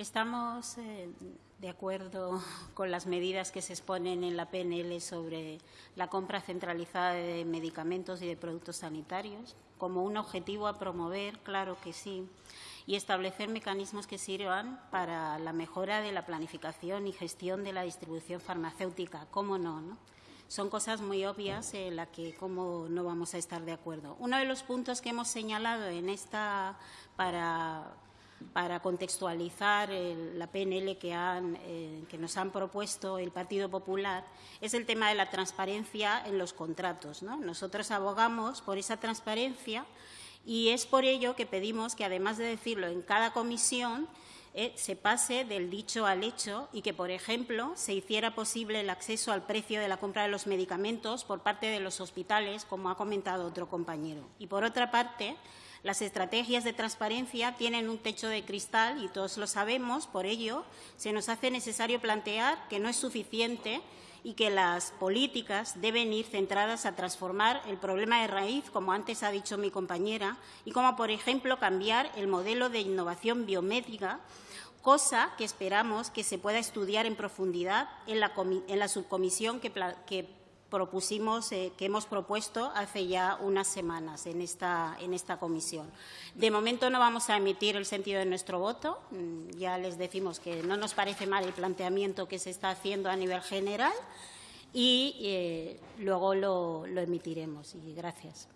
Estamos eh, de acuerdo con las medidas que se exponen en la PNL sobre la compra centralizada de medicamentos y de productos sanitarios. Como un objetivo a promover, claro que sí, y establecer mecanismos que sirvan para la mejora de la planificación y gestión de la distribución farmacéutica. ¿Cómo no? no? Son cosas muy obvias en las que cómo no vamos a estar de acuerdo. Uno de los puntos que hemos señalado en esta para para contextualizar la PNL eh, que, nos han propuesto el Partido Popular es el tema de la transparencia en los contratos. Nosotros abogamos por esa transparencia y es por ello que pedimos que, además de decirlo en cada comisión, eh, se pase del dicho al hecho y que, por ejemplo, se hiciera posible el acceso al precio de la compra de los medicamentos por parte de los hospitales, como ha comentado otro compañero. Y, por otra parte, las estrategias de transparencia tienen un techo de cristal y todos lo sabemos, por ello se nos hace necesario plantear que no es suficiente y que las políticas deben ir centradas a transformar el problema de raíz, como antes ha dicho mi compañera, y como, por ejemplo, cambiar el modelo de innovación biomédica cosa que esperamos que se pueda estudiar en profundidad en la, subcomisión que, que propusimos, eh, que hemos propuesto hace ya unas semanas en esta, en esta comisión. De momento no vamos a emitir el sentido de nuestro voto. Mm, ya les decimos que no nos parece mal el planteamiento que se está haciendo a nivel general y eh, luego lo, lo emitiremos. Y gracias.